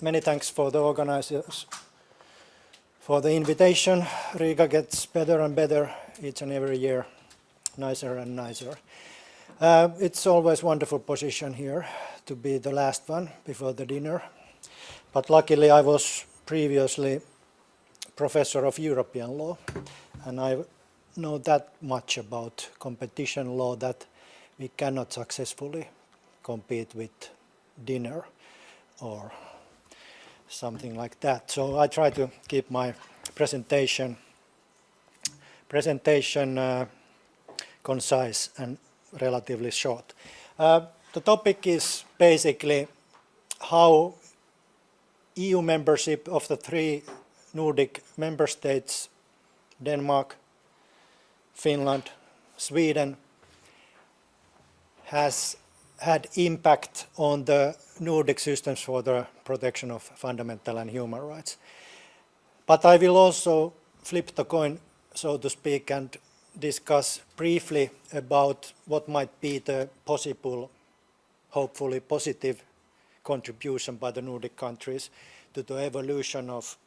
many thanks for the organizers for the invitation. Riga gets better and better each and every year, nicer and nicer. Uh, it's always wonderful position here to be the last one before the dinner. But luckily I was previously professor of European law and I know that much about competition law that we cannot successfully compete with dinner or something like that. So I try to keep my presentation presentation uh, concise and relatively short. Uh, the topic is basically how EU membership of the three Nordic member states, Denmark, Finland, Sweden, has had impact on the Nordic systems for the protection of fundamental and human rights. But I will also flip the coin, so to speak, and discuss briefly about what might be the possible, hopefully positive contribution by the Nordic countries to the evolution of,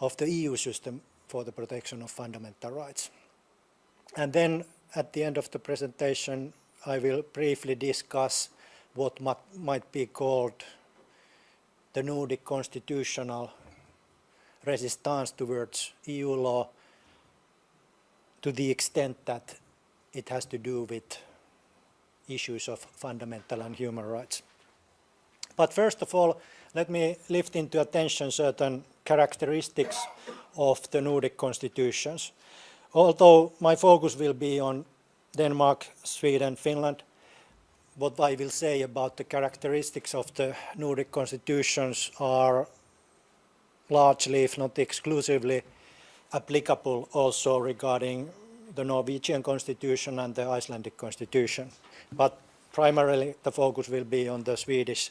of the EU system for the protection of fundamental rights. And then at the end of the presentation, I will briefly discuss what might be called the Nordic constitutional resistance towards EU law to the extent that it has to do with issues of fundamental and human rights. But first of all, let me lift into attention certain characteristics of the Nordic constitutions. Although my focus will be on Denmark, Sweden, Finland, what I will say about the characteristics of the Nordic constitutions are largely, if not exclusively, applicable also regarding the Norwegian constitution and the Icelandic constitution. But primarily the focus will be on the Swedish,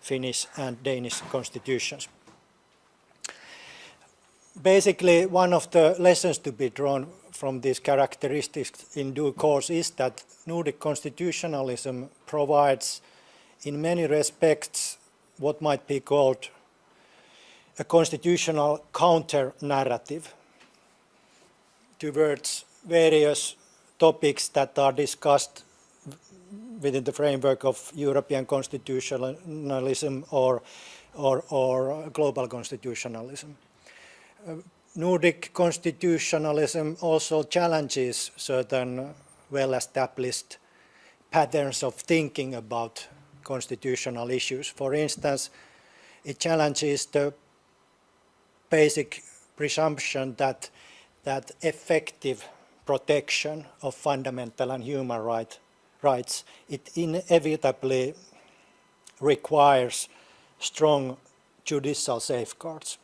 Finnish and Danish constitutions. Basically, one of the lessons to be drawn from these characteristics in due course is that Nordic constitutionalism provides in many respects what might be called a constitutional counter-narrative towards various topics that are discussed within the framework of European constitutionalism or, or, or global constitutionalism. Uh, Nordic constitutionalism also challenges certain well-established patterns of thinking about constitutional issues. For instance, it challenges the basic presumption that that effective protection of fundamental and human right, rights, it inevitably requires strong judicial safeguards.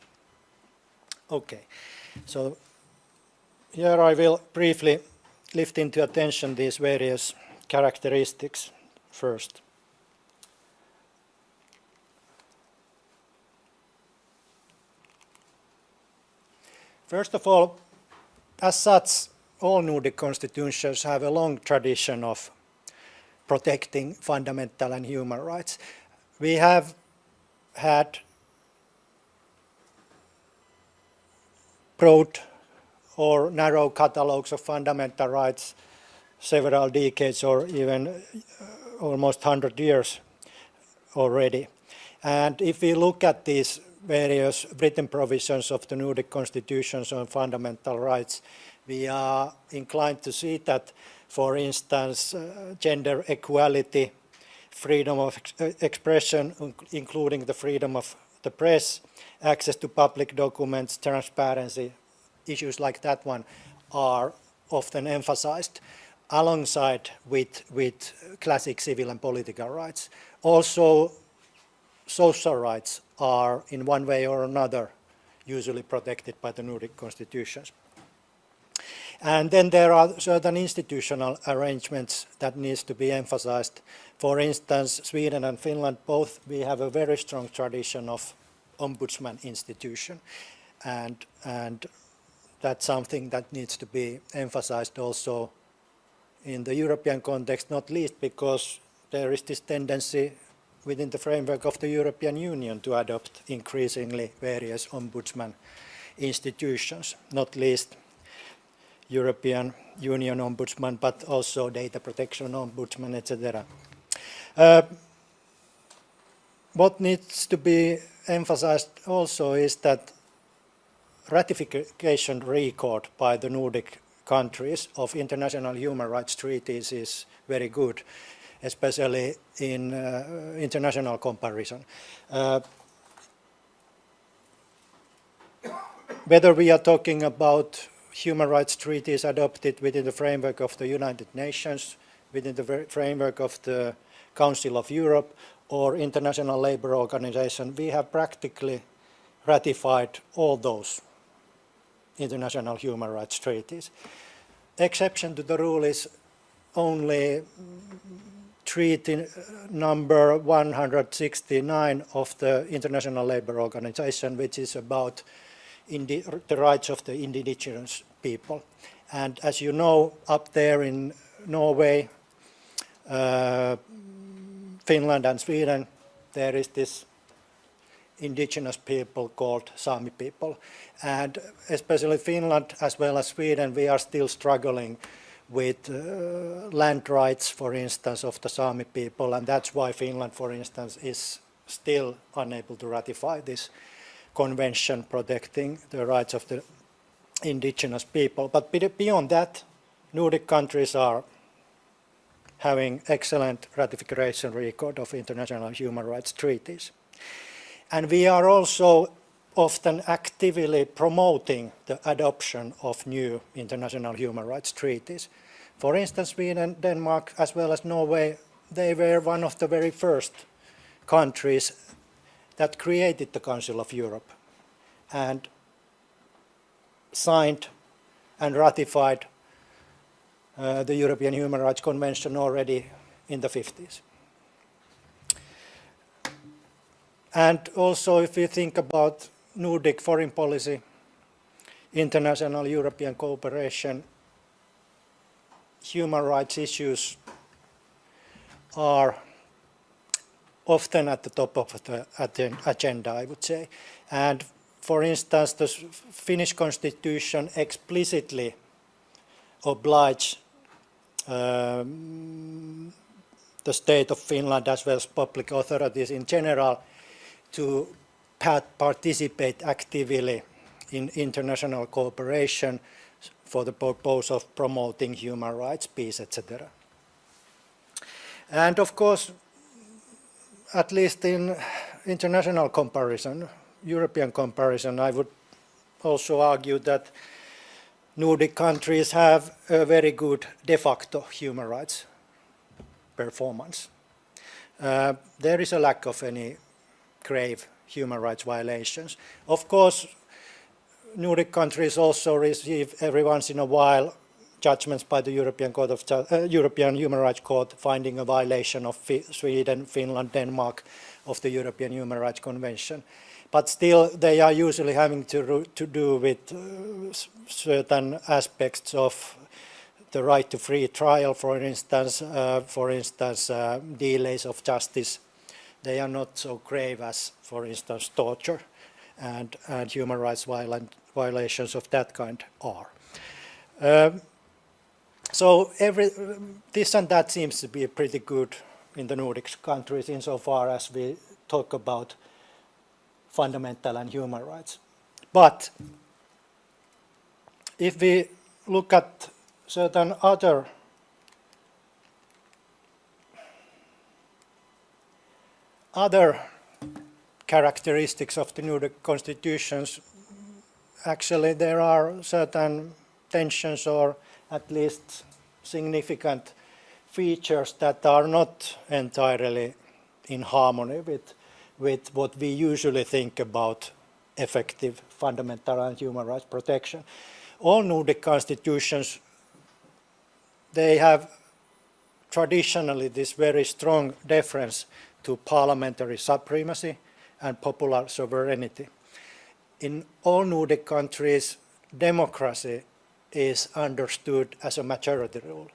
Okay, so here I will briefly lift into attention these various characteristics first. First of all, as such, all Nordic constitutions have a long tradition of protecting fundamental and human rights. We have had broad or narrow catalogues of fundamental rights several decades or even uh, almost 100 years already. And if we look at these various written provisions of the Nordic constitutions on fundamental rights, we are inclined to see that, for instance, uh, gender equality, freedom of ex uh, expression, including the freedom of the press, access to public documents, transparency, issues like that one are often emphasized alongside with, with classic civil and political rights. Also, social rights are in one way or another usually protected by the Nordic constitutions. And then there are certain institutional arrangements that needs to be emphasized. For instance, Sweden and Finland both, we have a very strong tradition of ombudsman institution. And, and that's something that needs to be emphasized also in the European context, not least because there is this tendency within the framework of the European Union to adopt increasingly various ombudsman institutions, not least European Union Ombudsman, but also data protection ombudsman, etc. Uh, what needs to be emphasized also is that ratification record by the Nordic countries of international human rights treaties is very good, especially in uh, international comparison. Uh, whether we are talking about human rights treaties adopted within the framework of the United Nations, within the framework of the Council of Europe or International Labour Organization, we have practically ratified all those international human rights treaties. Exception to the rule is only treaty number 169 of the International Labour Organization, which is about the rights of the indigenous people. And as you know, up there in Norway, uh, Finland and Sweden, there is this indigenous people called Sami people. And especially Finland as well as Sweden, we are still struggling with uh, land rights, for instance, of the Sami people. And that's why Finland, for instance, is still unable to ratify this convention protecting the rights of the indigenous people. But beyond that, Nordic countries are having excellent ratification record of international human rights treaties. And we are also often actively promoting the adoption of new international human rights treaties. For instance, Sweden, Denmark, as well as Norway, they were one of the very first countries that created the Council of Europe and signed and ratified uh, the European Human Rights Convention already in the 50s. And also if we think about Nordic foreign policy, international European cooperation, human rights issues are often at the top of the agenda, I would say. And for instance, the Finnish constitution explicitly oblige um, the state of Finland as well as public authorities in general to participate actively in international cooperation for the purpose of promoting human rights, peace, etc. And of course, at least in international comparison, European comparison, I would also argue that Nordic countries have a very good de facto human rights performance. Uh, there is a lack of any grave human rights violations. Of course, Nordic countries also receive every once in a while judgments by the European Court of uh, European Human Rights Court finding a violation of Sweden, Finland, Denmark of the European Human Rights Convention. But still, they are usually having to, to do with uh, certain aspects of the right to free trial, for instance, uh, for instance, uh, delays of justice they are not so grave as, for instance, torture and, and human rights violent, violations of that kind are. Um, so every, this and that seems to be pretty good in the Nordic countries insofar as we talk about fundamental and human rights. But if we look at certain other other characteristics of the new constitutions, actually there are certain tensions or at least significant features that are not entirely in harmony with, with what we usually think about effective fundamental and human rights protection. All Nordic constitutions, they have traditionally this very strong deference to parliamentary supremacy and popular sovereignty. In all Nordic countries, democracy is understood as a majority rule.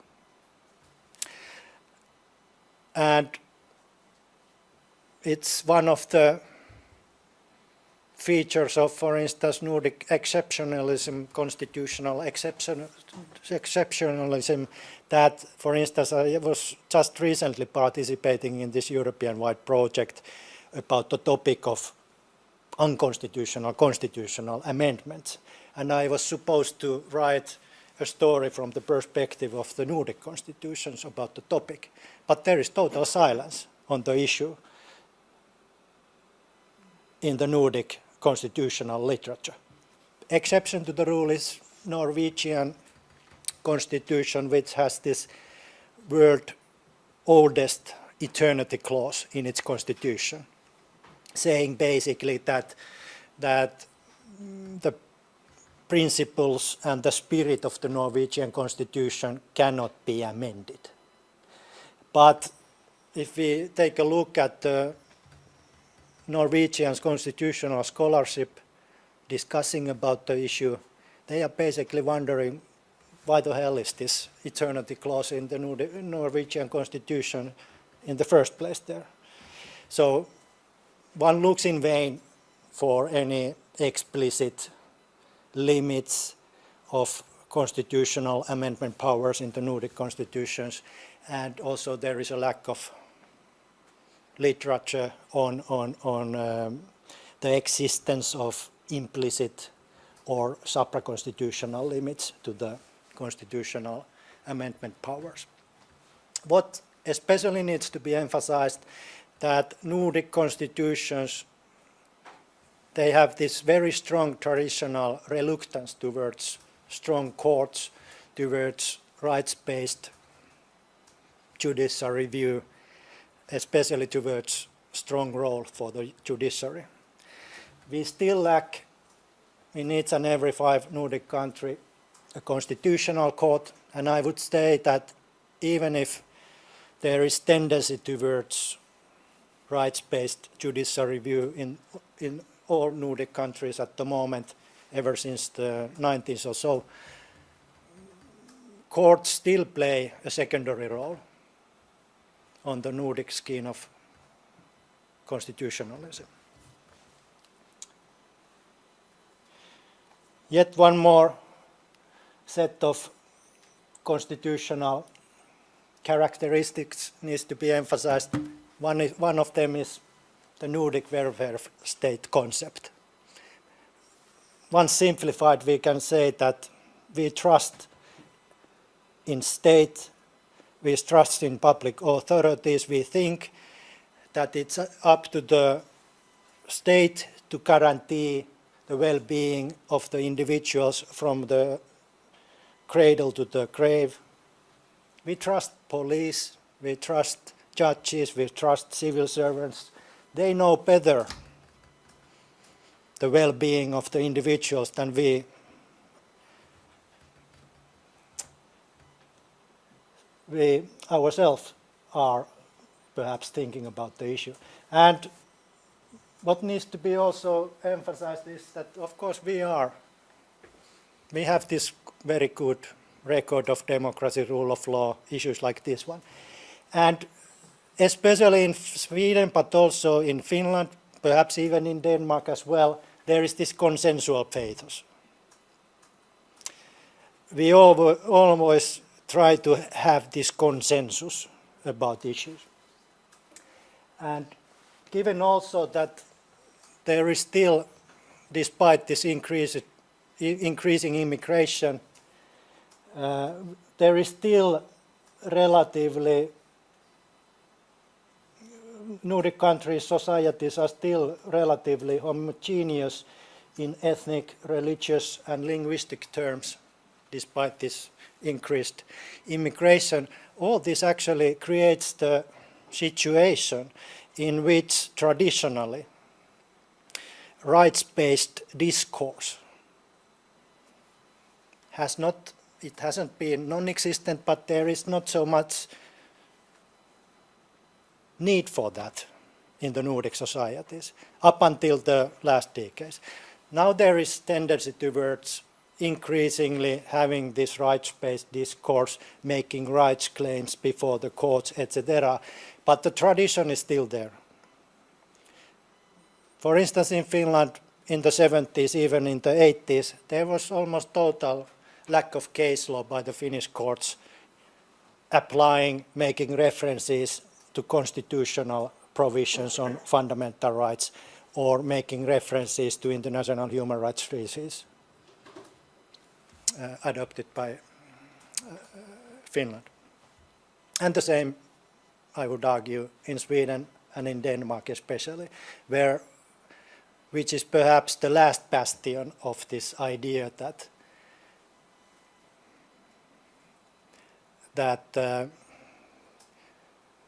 And it's one of the features of, for instance, Nordic exceptionalism, constitutional exception, exceptionalism, that, for instance, I was just recently participating in this European-wide project about the topic of unconstitutional constitutional amendments. And I was supposed to write a story from the perspective of the Nordic constitutions about the topic. But there is total silence on the issue in the Nordic constitutional literature. Exception to the rule is Norwegian constitution, which has this world oldest eternity clause in its constitution, saying basically that, that the principles and the spirit of the Norwegian constitution cannot be amended. But if we take a look at the Norwegians constitutional scholarship discussing about the issue, they are basically wondering why the hell is this eternity clause in the Norwegian constitution in the first place there. So one looks in vain for any explicit limits of constitutional amendment powers in the Nordic constitutions and also there is a lack of literature on, on, on um, the existence of implicit or supra-constitutional limits to the constitutional amendment powers. What especially needs to be emphasized that Nordic constitutions they have this very strong traditional reluctance towards strong courts, towards rights-based judicial review, especially towards strong role for the judiciary. We still lack in each and every five Nordic country a constitutional court, and I would say that even if there is tendency towards rights-based judicial review in, in all Nordic countries at the moment, ever since the 90s or so, courts still play a secondary role on the Nordic scheme of constitutionalism. Yet one more set of constitutional characteristics needs to be emphasized. One, is, one of them is the Nordic welfare state concept. Once simplified, we can say that we trust in state we trust in public authorities. We think that it's up to the state to guarantee the well-being of the individuals from the cradle to the grave. We trust police, we trust judges, we trust civil servants. They know better the well-being of the individuals than we we ourselves are perhaps thinking about the issue. And what needs to be also emphasized is that, of course, we are, we have this very good record of democracy, rule of law, issues like this one. And especially in Sweden, but also in Finland, perhaps even in Denmark as well, there is this consensual pathos. We always try to have this consensus about issues. And given also that there is still, despite this increase, increasing immigration, uh, there is still relatively Nordic countries, societies are still relatively homogeneous in ethnic, religious and linguistic terms, despite this increased immigration, all this actually creates the situation in which traditionally rights-based discourse has not, it hasn't been non-existent, but there is not so much need for that in the Nordic societies up until the last decades. Now there is tendency towards increasingly having this rights-based discourse, making rights claims before the courts, etc. But the tradition is still there. For instance, in Finland in the 70s, even in the 80s, there was almost total lack of case law by the Finnish courts applying, making references to constitutional provisions on fundamental rights or making references to international human rights treaties adopted by uh, Finland. And the same, I would argue, in Sweden and in Denmark especially, where which is perhaps the last bastion of this idea that that uh,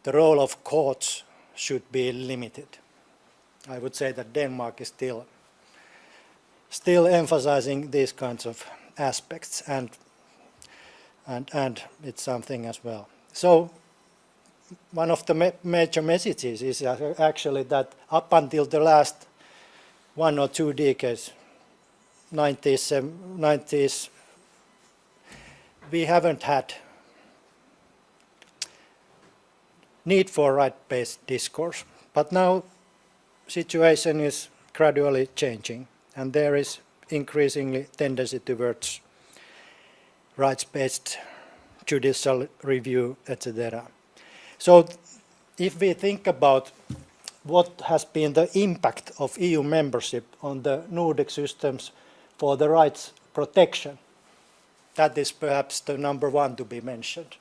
the role of courts should be limited. I would say that Denmark is still still emphasizing these kinds of aspects and and and it's something as well. So one of the ma major messages is actually that up until the last one or two decades, 90s, 90s, we haven't had need for right-based discourse. But now situation is gradually changing and there is increasingly tendency towards rights-based judicial review, etc. So if we think about what has been the impact of EU membership on the Nordic systems for the rights protection, that is perhaps the number one to be mentioned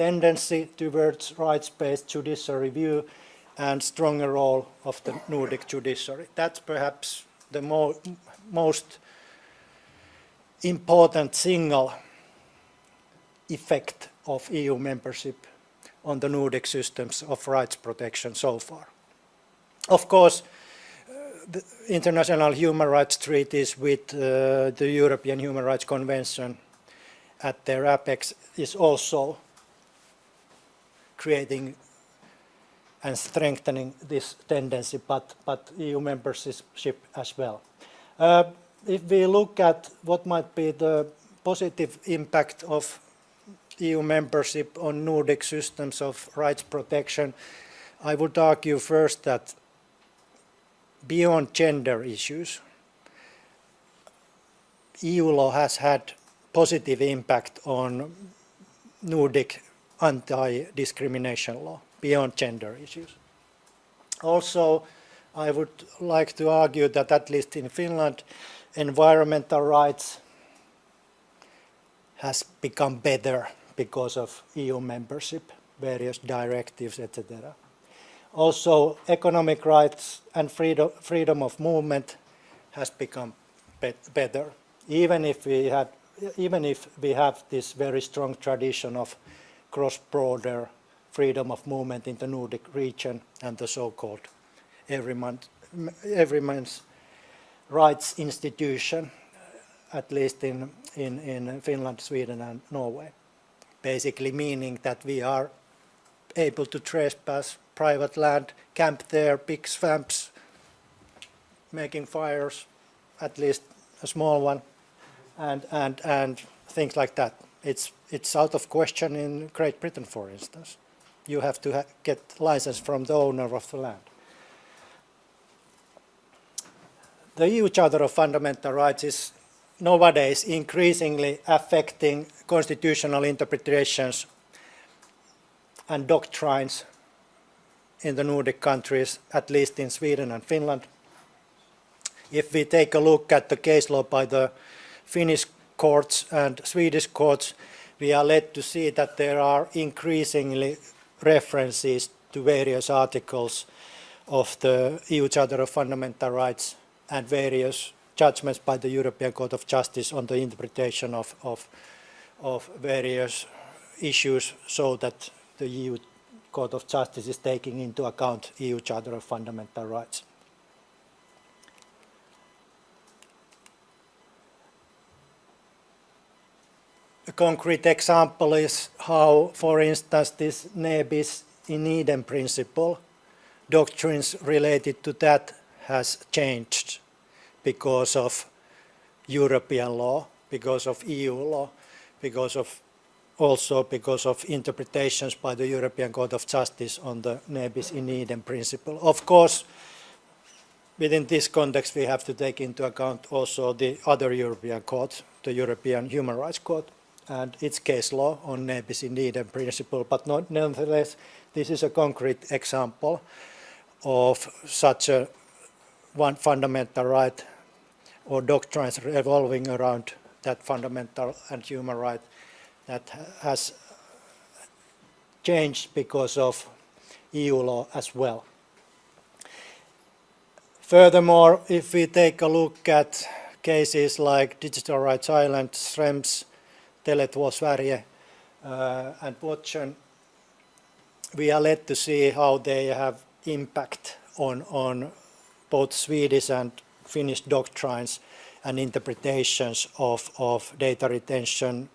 tendency towards rights-based judicial review and stronger role of the Nordic judiciary. That's perhaps the mo most important single effect of EU membership on the Nordic systems of rights protection so far. Of course, uh, the international human rights treaties with uh, the European Human Rights Convention at their apex is also creating and strengthening this tendency, but, but EU membership as well. Uh, if we look at what might be the positive impact of EU membership on Nordic systems of rights protection, I would argue first that beyond gender issues, EU law has had positive impact on Nordic anti-discrimination law beyond gender issues. Also, I would like to argue that at least in Finland, environmental rights has become better because of EU membership, various directives, etc. Also, economic rights and freedom, freedom of movement has become be better, even if we had, even if we have this very strong tradition of cross-border freedom of movement in the Nordic region and the so-called everyman's rights institution, at least in, in, in Finland, Sweden and Norway. Basically meaning that we are able to trespass private land, camp there, big swamps, making fires, at least a small one, and, and, and things like that. It's, it's out of question in Great Britain, for instance. You have to ha get license from the owner of the land. The EU Charter of Fundamental Rights is nowadays increasingly affecting constitutional interpretations and doctrines in the Nordic countries, at least in Sweden and Finland. If we take a look at the case law by the Finnish courts and Swedish courts, we are led to see that there are increasingly references to various articles of the EU Charter of Fundamental Rights and various judgments by the European Court of Justice on the interpretation of, of, of various issues so that the EU Court of Justice is taking into account EU Charter of Fundamental Rights. A concrete example is how, for instance, this ne bis in idem principle, doctrines related to that has changed because of European law, because of EU law, because of also because of interpretations by the European Court of Justice on the ne bis in idem principle. Of course, within this context, we have to take into account also the other European courts, the European Human Rights Court and its case law on ne bis in idem principle. But not, nonetheless, this is a concrete example of such a one fundamental right or doctrines revolving around that fundamental and human right that has changed because of EU law as well. Furthermore, if we take a look at cases like Digital Rights Ireland, Schrems, Tele2 Sverige uh, and Watson, we are led to see how they have impact on, on both Swedish and Finnish doctrines and interpretations of, of data retention,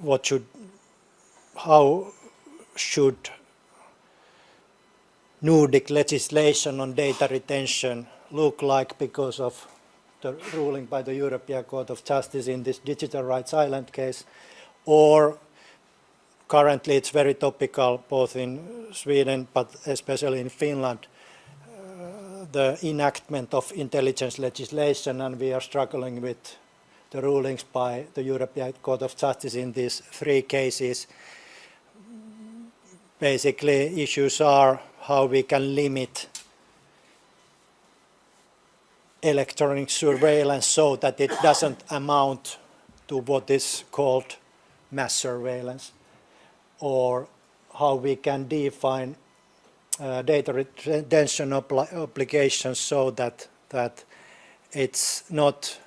what should, how should Nordic legislation on data retention look like because of the ruling by the European Court of Justice in this Digital Rights Ireland case, or currently it's very topical both in Sweden but especially in Finland, the enactment of intelligence legislation and we are struggling with the rulings by the European Court of Justice in these three cases. Basically issues are how we can limit electronic surveillance so that it doesn't amount to what is called mass surveillance or how we can define uh, data retention obligations so that that it's not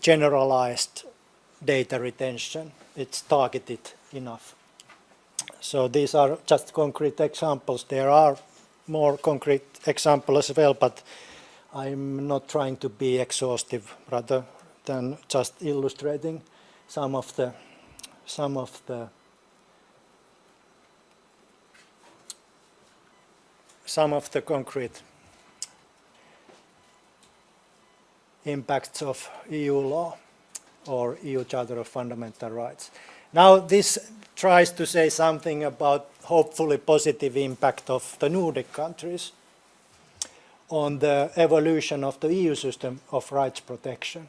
generalized data retention it's targeted enough so these are just concrete examples. There are more concrete examples as well, but I'm not trying to be exhaustive rather than just illustrating some of the some of the some of the concrete impacts of EU law or EU Charter of Fundamental Rights. Now this tries to say something about hopefully positive impact of the Nordic countries on the evolution of the EU system of rights protection.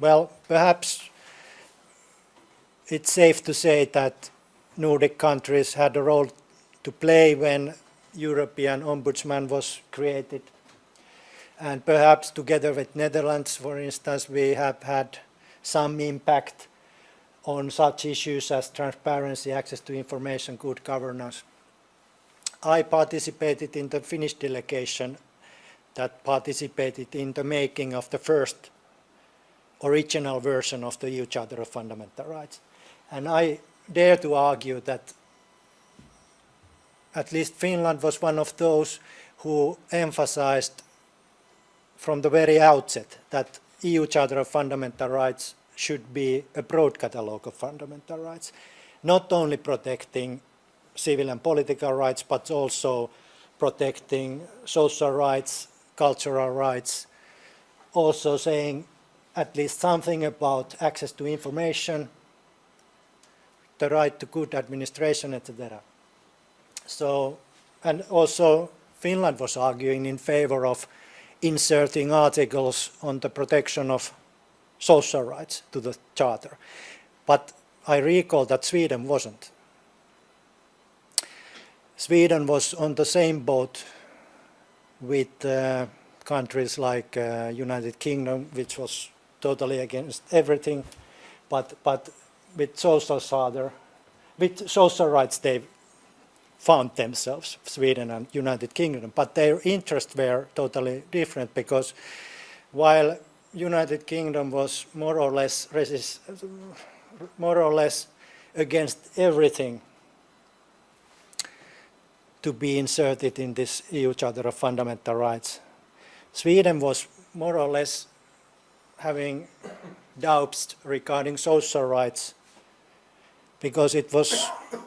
Well, perhaps it's safe to say that Nordic countries had a role to play when European Ombudsman was created. And perhaps together with Netherlands, for instance, we have had some impact on such issues as transparency, access to information, good governance. I participated in the Finnish delegation that participated in the making of the first original version of the EU Charter of Fundamental Rights. And I dare to argue that at least Finland was one of those who emphasized from the very outset that EU Charter of Fundamental Rights should be a broad catalogue of fundamental rights, not only protecting civil and political rights, but also protecting social rights, cultural rights, also saying at least something about access to information, the right to good administration, etc. So, and also Finland was arguing in favor of inserting articles on the protection of social rights to the charter. But I recall that Sweden wasn't. Sweden was on the same boat with uh, countries like uh, United Kingdom, which was totally against everything, but, but with social charter, with social rights they found themselves, Sweden and United Kingdom, but their interests were totally different because while United Kingdom was more or less resist, more or less against everything to be inserted in this EU Charter of Fundamental Rights. Sweden was more or less having doubts regarding social rights because it was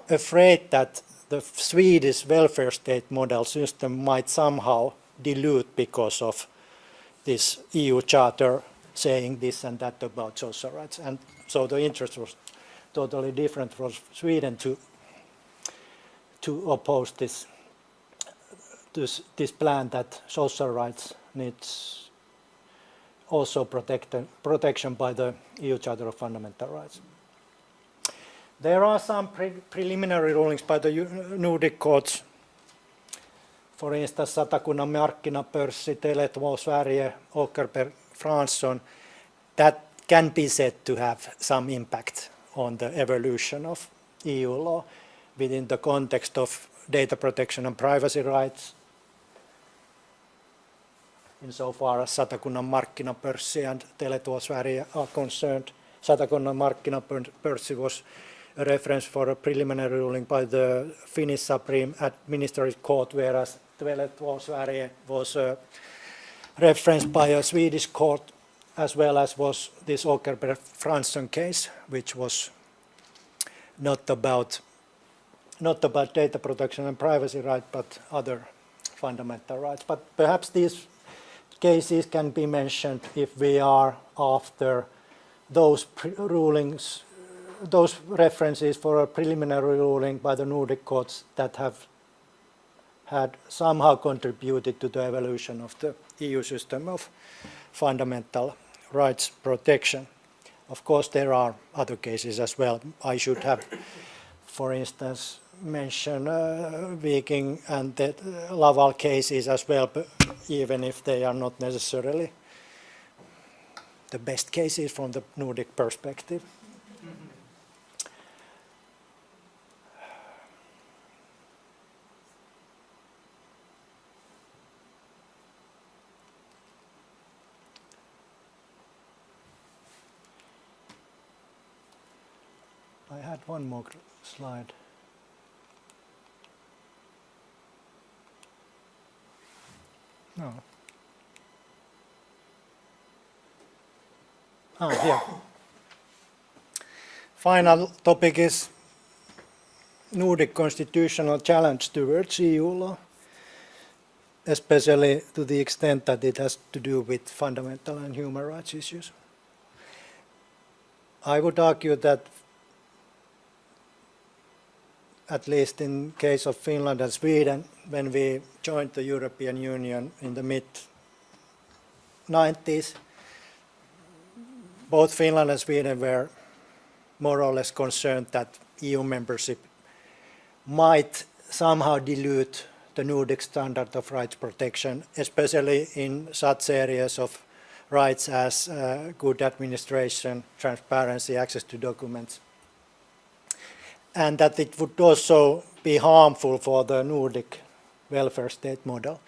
afraid that the Swedish welfare state model system might somehow dilute because of this EU charter saying this and that about social rights. And so the interest was totally different from Sweden to, to oppose this, this, this plan that social rights needs also protect, protection by the EU Charter of Fundamental Rights. There are some pre preliminary rulings by the Nordic courts. For instance, Satakunnan markkinapörssi, Tele2 Sverige, Åkerberg, Fransson, that can be said to have some impact on the evolution of EU law within the context of data protection and privacy rights, insofar as Satakunnan markkinapörssi and Tele2 Sverige are concerned. Satakunnan markkinapörssi was reference for a preliminary ruling by the Finnish Supreme Administrative Court, whereas Tele2 was a reference by a Swedish court, as well as was this Åkerberg Fransson case, which was not about not about data protection and privacy right, but other fundamental rights. But perhaps these cases can be mentioned if we are after those rulings those references for a preliminary ruling by the Nordic courts that have had somehow contributed to the evolution of the EU system of fundamental rights protection. Of course, there are other cases as well. I should have, for instance, mentioned uh, Viking and the Laval cases as well, even if they are not necessarily the best cases from the Nordic perspective. had one more slide. No. Ah, here. Final topic is Nordic constitutional challenge towards EU law, especially to the extent that it has to do with fundamental and human rights issues. I would argue that at least in case of Finland and Sweden, when we joined the European Union in the mid-90s, both Finland and Sweden were more or less concerned that EU membership might somehow dilute the Nordic standard of rights protection, especially in such areas of rights as uh, good administration, transparency, access to documents, and that it would also be harmful for the Nordic welfare state model.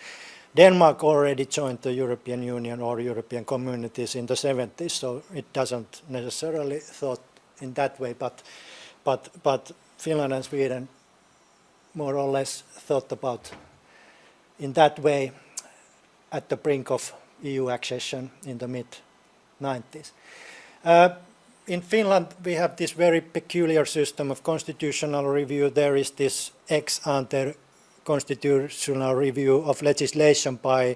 Denmark already joined the European Union or European communities in the 70s, so it doesn't necessarily thought in that way, but, but, but Finland and Sweden more or less thought about in that way at the brink of EU accession in the mid-90s. Uh, in Finland, we have this very peculiar system of constitutional review. There is this ex ante constitutional review of legislation by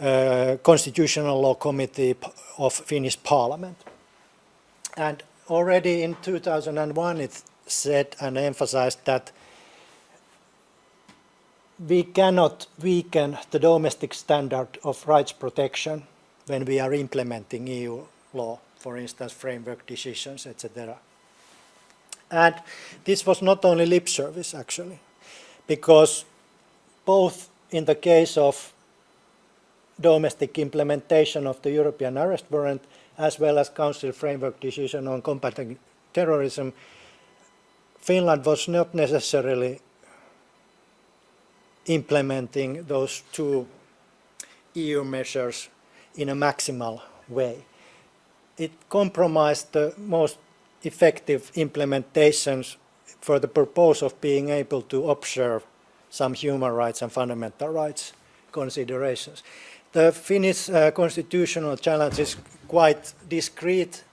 uh, Constitutional Law Committee of Finnish Parliament. And already in 2001 it said and emphasized that we cannot weaken the domestic standard of rights protection when we are implementing EU law for instance, framework decisions, etc. And this was not only lip service, actually, because both in the case of domestic implementation of the European arrest warrant as well as Council framework decision on combating terrorism, Finland was not necessarily implementing those two EU measures in a maximal way it compromised the most effective implementations for the purpose of being able to observe some human rights and fundamental rights considerations. The Finnish uh, constitutional challenge is quite discreet.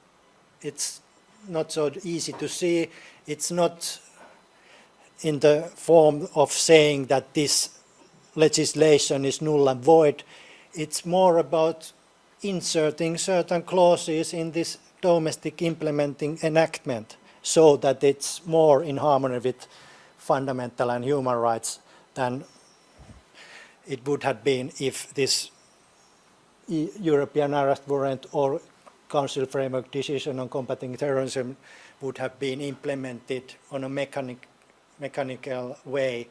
It's not so easy to see. It's not in the form of saying that this legislation is null and void. It's more about inserting certain clauses in this domestic implementing enactment so that it's more in harmony with fundamental and human rights than it would have been if this European arrest warrant or Council framework decision on combating terrorism would have been implemented on a mechanic, mechanical way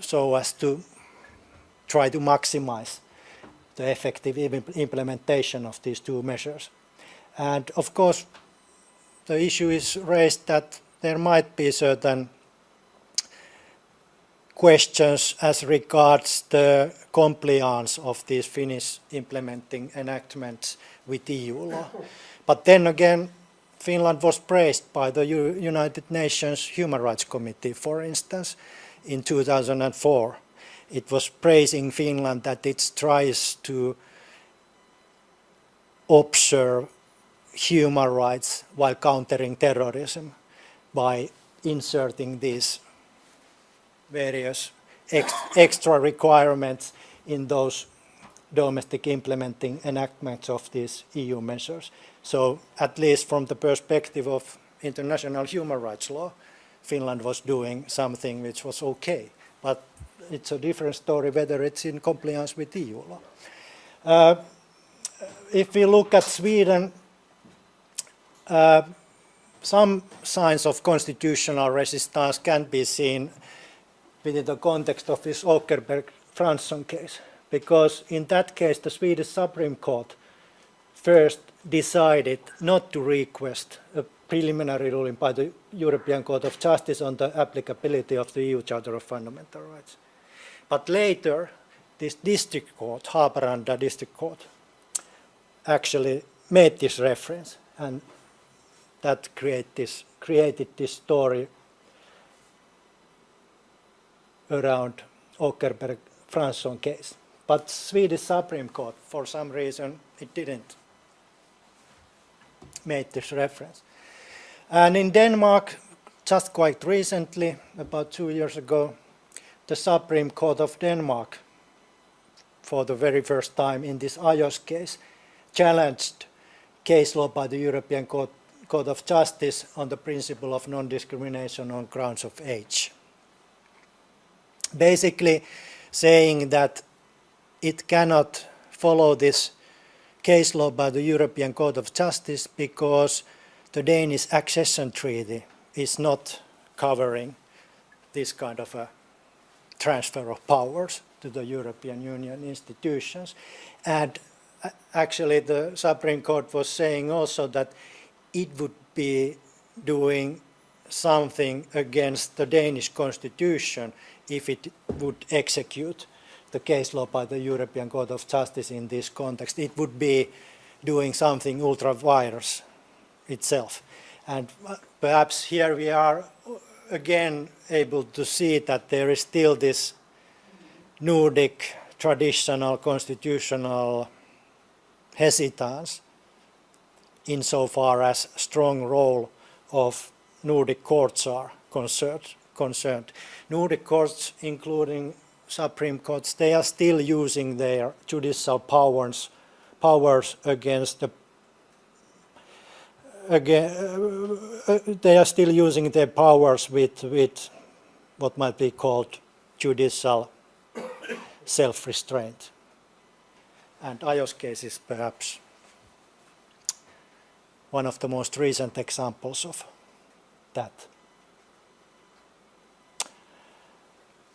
so as to try to maximize the effective implementation of these two measures. And of course, the issue is raised that there might be certain questions as regards the compliance of these Finnish implementing enactments with EU law. But then again, Finland was praised by the United Nations Human Rights Committee, for instance, in 2004. It was praising Finland that it tries to observe human rights while countering terrorism by inserting these various ex extra requirements in those domestic implementing enactments of these EU measures. So at least from the perspective of international human rights law, Finland was doing something which was okay. But it's a different story whether it's in compliance with EU law. Uh, if we look at Sweden, uh, some signs of constitutional resistance can be seen within the context of this Åkerberg-Fransson case, because in that case the Swedish Supreme Court first decided not to request a preliminary ruling by the European Court of Justice on the applicability of the EU Charter of Fundamental Rights. But later, this district court, Haparanda district court, actually made this reference and that create this, created this story around Åkerberg-Fransson case. But Swedish Supreme Court, for some reason, it didn't make this reference. And in Denmark, just quite recently, about two years ago, the Supreme Court of Denmark, for the very first time in this Ajos case, challenged case law by the European Court, Court of Justice on the principle of non-discrimination on grounds of age. Basically saying that it cannot follow this case law by the European Court of Justice because the Danish accession treaty is not covering this kind of a transfer of powers to the European Union institutions. And uh, actually the Supreme Court was saying also that it would be doing something against the Danish constitution if it would execute the case law by the European Court of Justice in this context. It would be doing something ultra vires itself. And uh, perhaps here we are again able to see that there is still this Nordic traditional constitutional hesitance insofar as strong role of Nordic courts are concerned. concerned. Nordic courts, including Supreme Courts, they are still using their judicial powers, powers against the again, they are still using their powers with, with what might be called judicial self-restraint. And Ajos case is perhaps one of the most recent examples of that.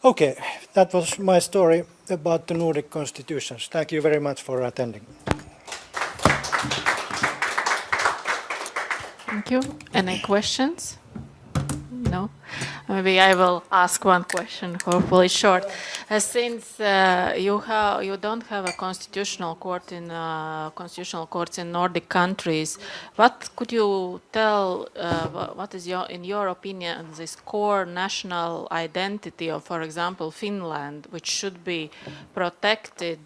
Okay, that was my story about the Nordic constitutions. Thank you very much for attending. Thank you. Any questions? No? Maybe I will ask one question, hopefully short. Uh, since uh, you you don't have a constitutional court in uh, constitutional courts in Nordic countries, what could you tell? Uh, what is your, in your opinion, this core national identity of, for example, Finland, which should be protected?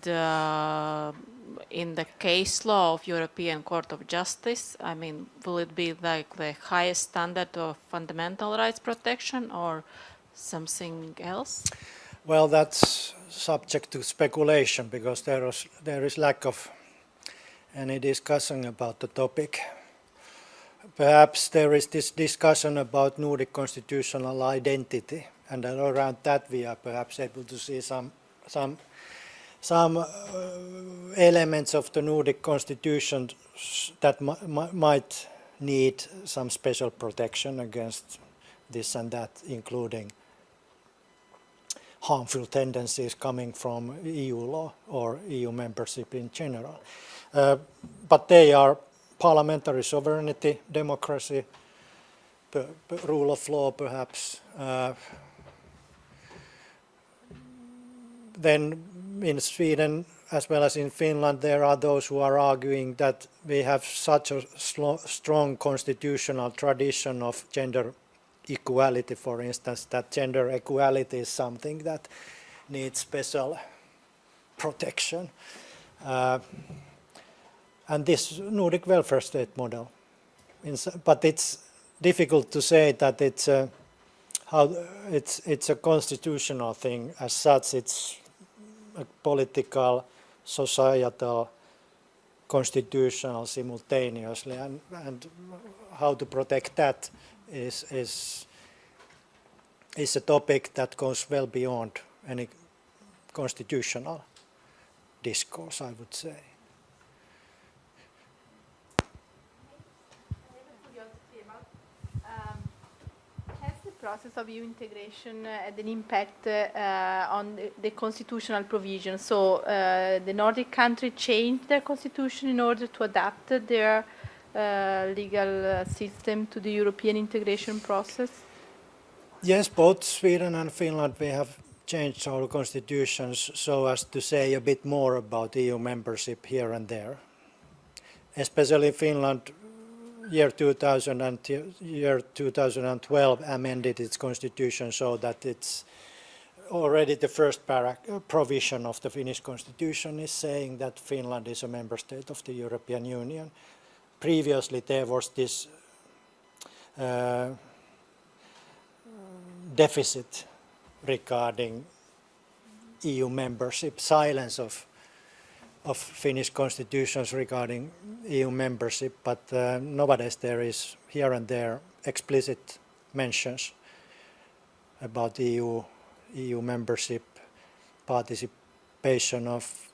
In the case law of European Court of Justice? I mean, will it be like the highest standard of fundamental rights protection or something else? Well, that's subject to speculation because there is, there is lack of any discussion about the topic. Perhaps there is this discussion about Nordic constitutional identity And then around that we are perhaps able to see some, some, some uh, elements of the Nordic constitution that mi- mi- might need some special protection against this and that, including harmful tendencies coming from EU law or EU membership in general. Uh, but they are parliamentary sovereignty, democracy, rule of law perhaps. Uh, then in Sweden as well as in Finland there are those who are arguing that we have such a strong constitutional tradition of gender equality, for instance, that gender equality is something that needs special protection. Uh, and this Nordic welfare state model, but it's difficult to say that it's a, how it's it's a constitutional thing as such. It's political, societal, constitutional simultaneously, and and how to protect that is is is a topic that goes well beyond any constitutional discourse, I would say. Um, Has the process of EU integration uh, had an impact uh, on the, the constitutional provision? So uh, the Nordic country changed their constitution in order to adapt their legal system to the European integration process? Yes, both Sweden and Finland, we have changed our constitutions so as to say a bit more about EU membership here and there. Especially Finland, year 2000 and year 2012 amended its constitution so that it's already the first provision of the Finnish constitution is saying that Finland is a member state of the European Union. Previously there was this uh, deficit regarding EU membership, silence of of Finnish constitutions regarding EU membership, but uh, nowadays there is here and there explicit mentions about EU EU membership, participation of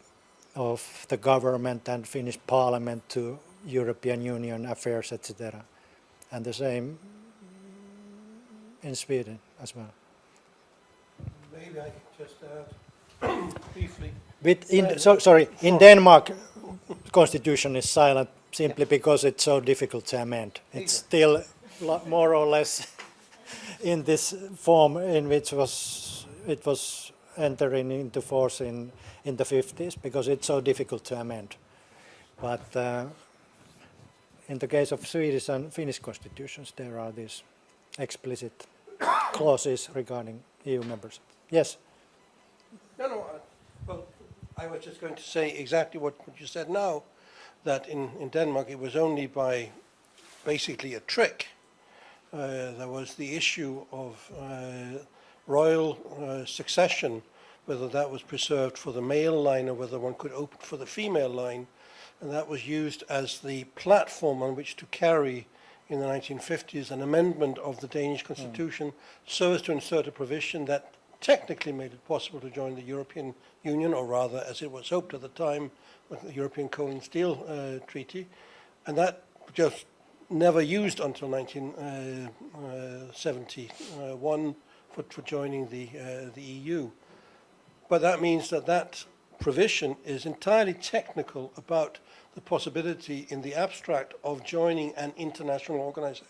of the government and Finnish parliament to European Union affairs, etc. And the same in Sweden as well. Maybe I could just add briefly. With in, so, sorry, in Denmark, constitution is silent simply because it's so difficult to amend. It's still more or less in this form in which was it was entering into force in in the 50s because it's so difficult to amend. But uh, in the case of Swedish and Finnish constitutions, there are these explicit clauses regarding EU membership. Yes. No, no, I- well, I was just going to say exactly what, what you said now, that in, in Denmark it was only by basically a trick. Uh, there was the issue of uh, royal uh, succession, whether that was preserved for the male line or whether one could open for the female line, and that was used as the platform on which to carry in the 1950s an amendment of the Danish constitution so as to insert a provision that technically made it possible to join the European Union, or rather, as it was hoped at the time, with the European Coal and Steel uh, Treaty, and that just never used until 1971 for, for joining the, uh, the EU. But that means that that provision is entirely technical about the possibility in the abstract of joining an international organization.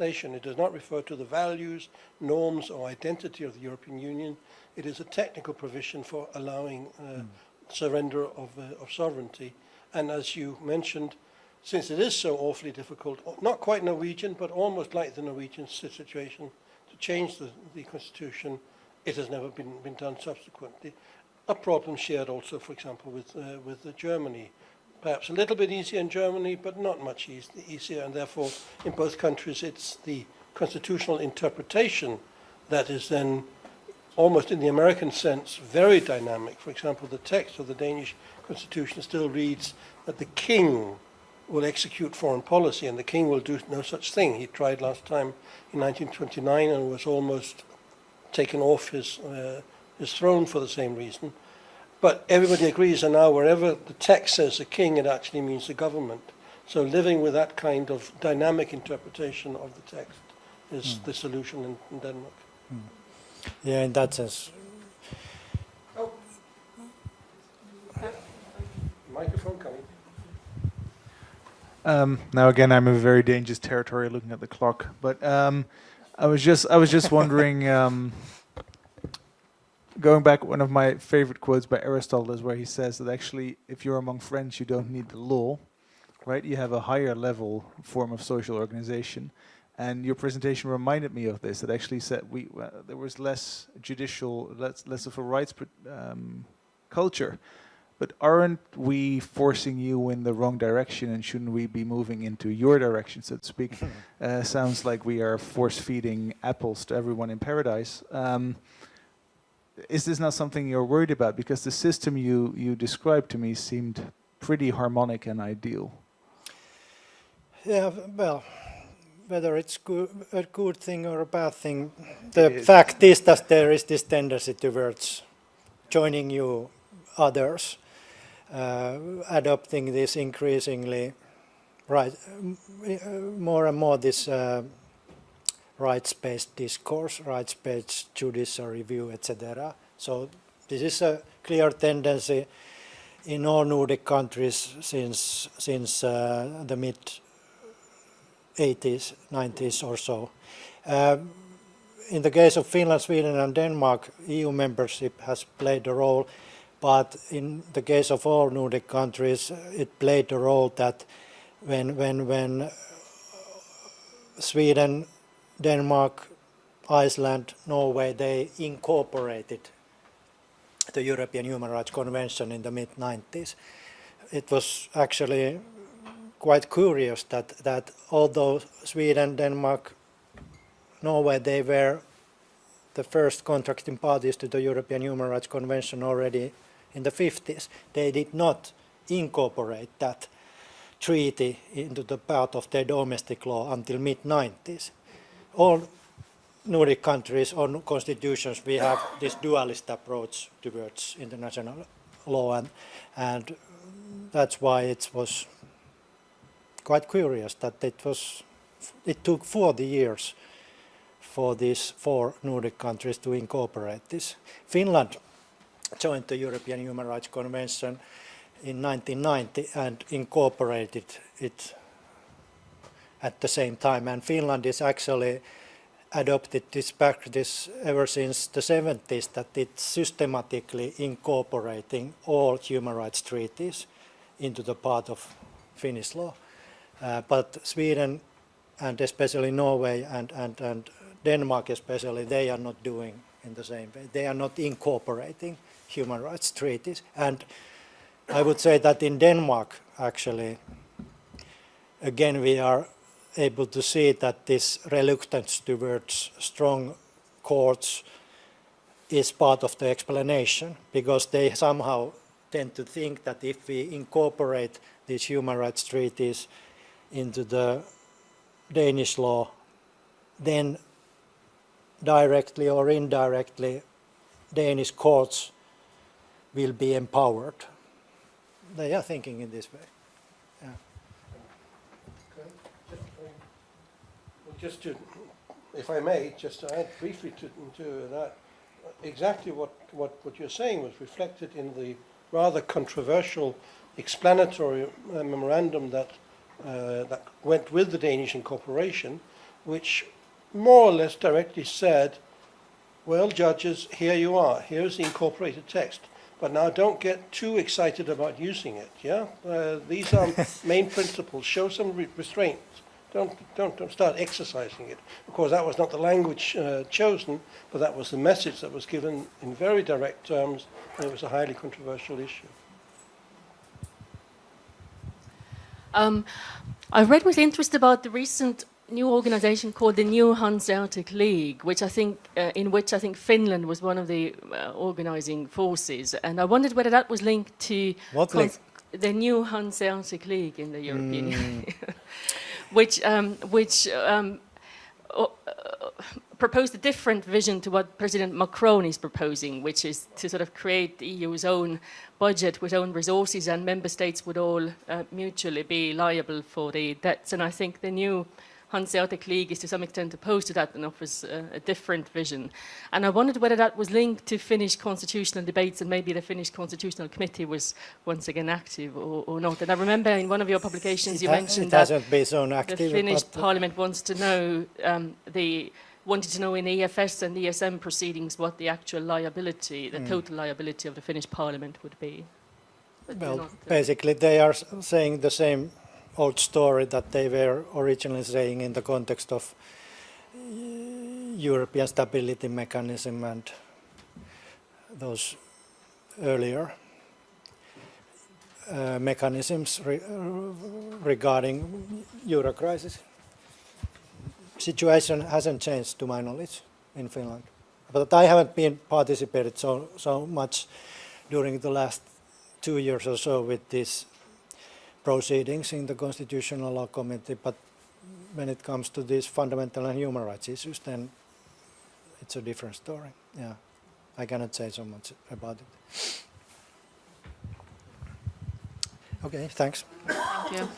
It does not refer to the values, norms, or identity of the European Union. It is a technical provision for allowing uh, surrender of, uh, of sovereignty. And as you mentioned, since it is so awfully difficult, not quite Norwegian, but almost like the Norwegian situation, to change the, the constitution, it has never been, been done subsequently. A problem shared also, for example, with, uh, with Germany. Perhaps a little bit easier in Germany, but not much eas- easier, and therefore in both countries it's the constitutional interpretation that is then almost in the American sense very dynamic. For example, the text of the Danish constitution still reads that the king will execute foreign policy, and the king will do no such thing. He tried last time in 1929 and was almost taken off his, uh, his throne for the same reason. But everybody agrees that now wherever the text says the king, it actually means the government. So living with that kind of dynamic interpretation of the text is the solution in, in Denmark. Yeah, in that sense. Microphone coming. Um, now again, I'm in a very dangerous territory looking at the clock. But um, I was just, I was just wondering. Um, going back, one of my favorite quotes by Aristotle is where he says that actually, if you're among friends, you don't need the law, right? You have a higher level form of social organization. And your presentation reminded me of this. That actually said we uh, there was less judicial, less less of a rights um, culture. But aren't we forcing you in the wrong direction, and shouldn't we be moving into your direction, so to speak? uh, sounds like we are force feeding apples to everyone in paradise. Um, is this not something you're worried about? Because the system you you described to me seemed pretty harmonic and ideal. Yeah, well, whether it's a good thing or a bad thing, the is. fact is that there is this tendency towards joining you others, uh, adopting this increasingly, right, more and more this uh, rights-based discourse, rights-based judicial review, etc. So this is a clear tendency in all Nordic countries since since uh, the mid 80s, 90s or so. Um, in the case of Finland, Sweden and Denmark, EU membership has played a role, but in the case of all Nordic countries, it played a role that when, when, when Sweden, Denmark, Iceland, Norway, they incorporated the European Human Rights Convention in the mid-90s. It was actually quite curious that, that although Sweden, Denmark, Norway, they were the first contracting parties to the European Human Rights Convention already in the 50s, they did not incorporate that treaty into the part of their domestic law until mid-90s. All Nordic countries or constitutions, we have this dualist approach towards international law, and, and that's why it was quite curious that it was it took 40 years for these four Nordic countries to incorporate this. Finland joined the European Human Rights Convention in 1990 and incorporated it at the same time. And Finland is actually adopted this practice ever since the 70s that it's systematically incorporating all human rights treaties into the part of Finnish law. Uh, but Sweden and especially Norway and, and, and Denmark especially, they are not doing in the same way. They are not incorporating human rights treaties. And I would say that in Denmark, actually, again, we are able to see that this reluctance towards strong courts is part of the explanation because they somehow tend to think that if we incorporate these human rights treaties into the Danish law, then directly or indirectly Danish courts will be empowered. They are thinking in this way. Yeah. Okay. Just, um, well, Just to, if I may, just to add briefly to, to that, exactly what, what, what you're saying was reflected in the rather controversial explanatory uh, memorandum that, uh, that went with the Danish incorporation, which more or less directly said, well, judges, here you are, here's the incorporated text. But now don't get too excited about using it, yeah? Uh, these are main principles. Show some re- restraint. Don't, don't, don't start exercising it. Of course, that was not the language uh, chosen, but that was the message that was given in very direct terms, and it was a highly controversial issue. Um, I read with interest about the recent new organization called the New Hanseatic League, which I think, uh, in which I think Finland was one of the uh, organizing forces, and I wondered whether that was linked to What league? the New Hanseatic League in the European, which um, which um, uh, proposed a different vision to what President Macron is proposing, which is to sort of create the EU's own budget with own resources and member states would all uh, mutually be liable for the debts. And I think the new Hanseatic League is to some extent opposed to that and offers uh, a different vision. And I wondered whether that was linked to Finnish constitutional debates and maybe the Finnish Constitutional Committee was once again active or, or not. And I remember in one of your publications It you ha- mentioned it that so the. Finnish Parliament wants to know um, the wanted to know in the EFS and ESM proceedings what the actual liability, the total liability of the Finnish Parliament would be. But Well, uh, basically, they are saying the same old story that they were originally saying in the context of uh, European Stability Mechanism and those earlier uh, mechanisms re- regarding euro crisis. Situation hasn't changed, to my knowledge, in Finland. But I haven't been participated so so much during the last two years or so with these proceedings in the Constitutional Law Committee, but when it comes to these fundamental and human rights issues, then it's a different story. Yeah, I cannot say so much about it. Okay, thanks. Thank.